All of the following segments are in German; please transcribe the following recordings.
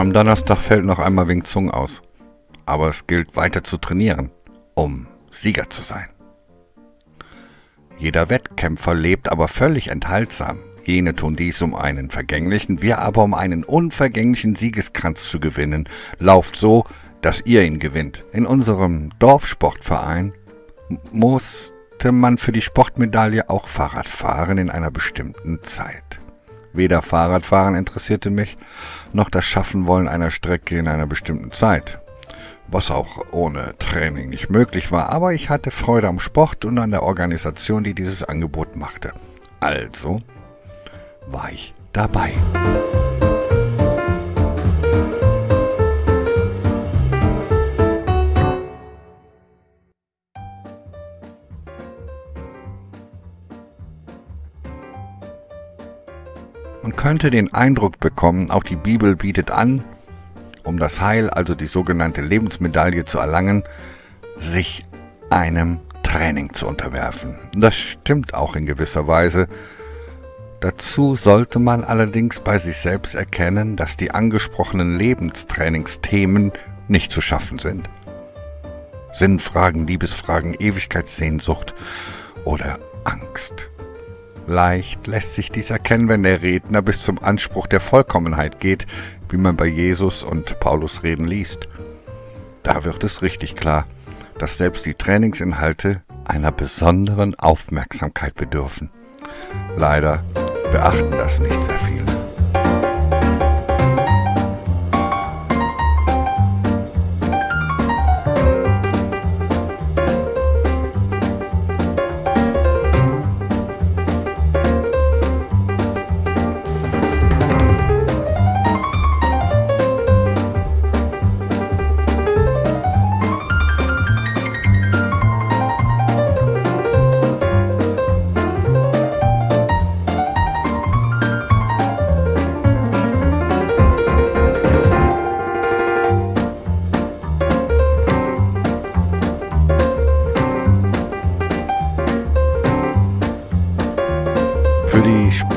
Am Donnerstag fällt noch einmal Wing Zung aus. Aber es gilt weiter zu trainieren, um Sieger zu sein. Jeder Wettkämpfer lebt aber völlig enthaltsam. Jene tun dies, um einen vergänglichen, wir aber um einen unvergänglichen Siegeskranz zu gewinnen. Lauft so, dass ihr ihn gewinnt. In unserem Dorfsportverein musste man für die Sportmedaille auch Fahrrad fahren in einer bestimmten Zeit. Weder Fahrradfahren interessierte mich, noch das Schaffen wollen einer Strecke in einer bestimmten Zeit. Was auch ohne Training nicht möglich war, aber ich hatte Freude am Sport und an der Organisation, die dieses Angebot machte. Also war ich dabei. Könnte den Eindruck bekommen, auch die Bibel bietet an, um das Heil, also die sogenannte Lebensmedaille zu erlangen, sich einem Training zu unterwerfen. Das stimmt auch in gewisser Weise. Dazu sollte man allerdings bei sich selbst erkennen, dass die angesprochenen Lebenstrainingsthemen nicht zu schaffen sind. Sinnfragen, Liebesfragen, Ewigkeitssehnsucht oder Angst. Leicht lässt sich dies erkennen, wenn der Redner bis zum Anspruch der Vollkommenheit geht, wie man bei Jesus und Paulus reden liest. Da wird es richtig klar, dass selbst die Trainingsinhalte einer besonderen Aufmerksamkeit bedürfen. Leider beachten das nicht sehr viele.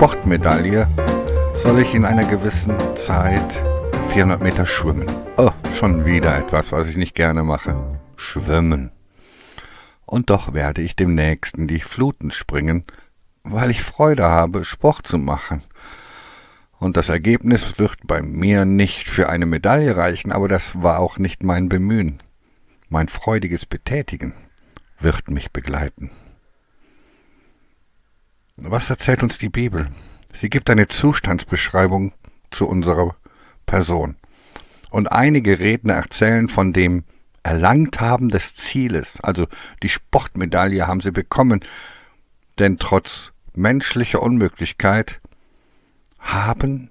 Sportmedaille soll ich in einer gewissen Zeit 400 Meter schwimmen. Oh, schon wieder etwas, was ich nicht gerne mache. Schwimmen. Und doch werde ich demnächst in die Fluten springen, weil ich Freude habe, Sport zu machen. Und das Ergebnis wird bei mir nicht für eine Medaille reichen, aber das war auch nicht mein Bemühen. Mein freudiges Betätigen wird mich begleiten. Was erzählt uns die Bibel? Sie gibt eine Zustandsbeschreibung zu unserer Person. Und einige Redner erzählen von dem Erlangt haben des Zieles, also die Sportmedaille haben sie bekommen, denn trotz menschlicher Unmöglichkeit haben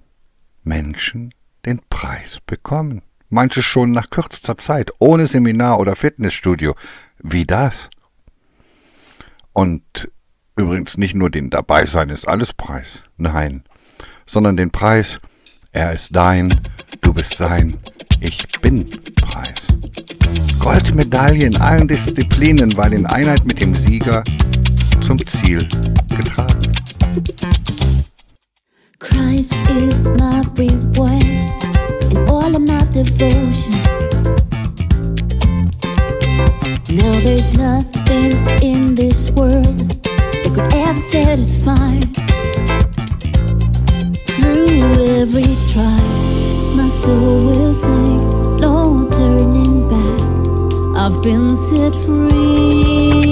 Menschen den Preis bekommen. Manche schon nach kürzester Zeit, ohne Seminar oder Fitnessstudio. Wie das? Und Übrigens nicht nur den Dabeisein ist alles Preis, nein, sondern den Preis, er ist dein, du bist sein, ich bin Preis. Goldmedaille in allen Disziplinen, weil in Einheit mit dem Sieger zum Ziel getragen. Christ is my reward and all of my devotion. Now there's nothing in this world could ever satisfy. Through every trial, my soul will sing, no turning back. I've been set free.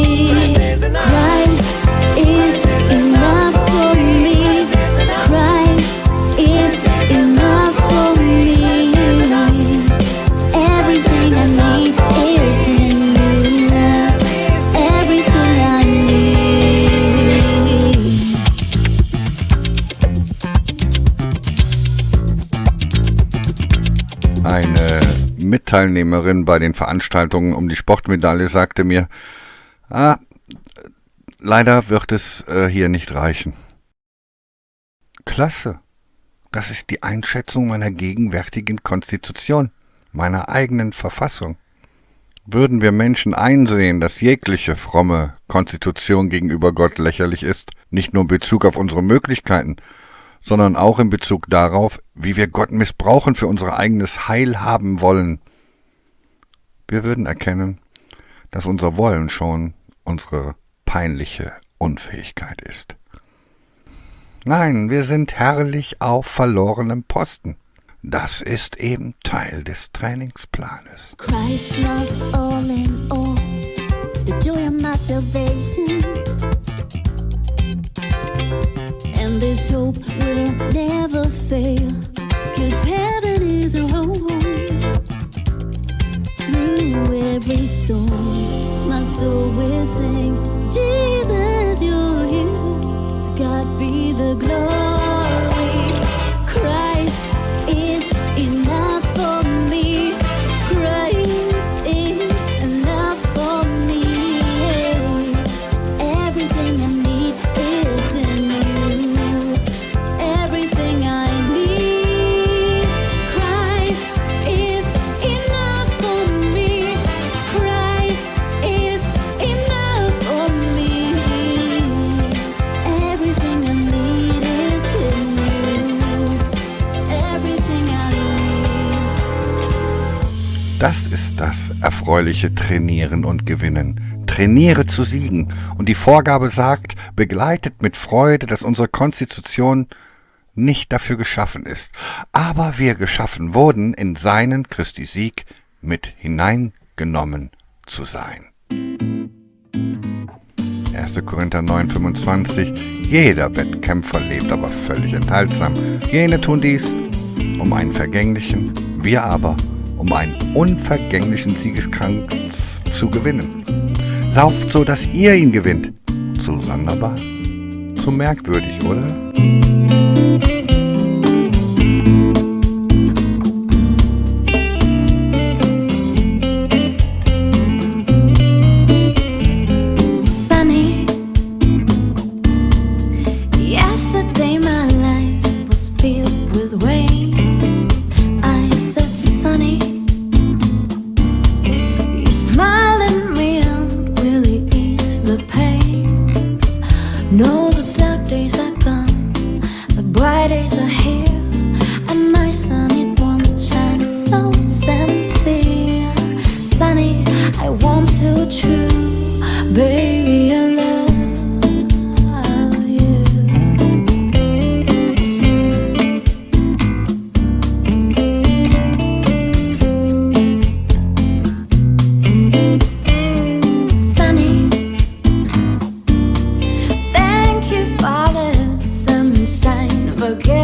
Mitteilnehmerin bei den Veranstaltungen um die Sportmedaille sagte mir, ah, leider wird es äh, hier nicht reichen. Klasse. Das ist die Einschätzung meiner gegenwärtigen Konstitution, meiner eigenen Verfassung. Würden wir Menschen einsehen, dass jegliche fromme Konstitution gegenüber Gott lächerlich ist, nicht nur in Bezug auf unsere Möglichkeiten, sondern auch in Bezug darauf, wie wir Gott missbrauchen für unser eigenes Heil haben wollen. Wir würden erkennen, dass unser Wollen schon unsere peinliche Unfähigkeit ist. Nein, wir sind herrlich auf verlorenem Posten. Das ist eben Teil des Trainingsplanes. Christ love all in all, the joy of my salvation. And this hope will never fail, cause heaven is a home. Every storm, my soul will sing, Jesus, Das ist das erfreuliche Trainieren und Gewinnen. Trainiere zu siegen. Und die Vorgabe sagt, begleitet mit Freude, dass unsere Konstitution nicht dafür geschaffen ist, aber wir geschaffen wurden, in seinen Christi Sieg mit hineingenommen zu sein. 1. Korinther 9, 25 Jeder Wettkämpfer lebt aber völlig enthaltsam. Jene tun dies, um einen vergänglichen, wir aber, um einen unvergänglichen Siegeskranz zu gewinnen. Lauft so, dass ihr ihn gewinnt. Zu sonderbar, zu merkwürdig, oder? again.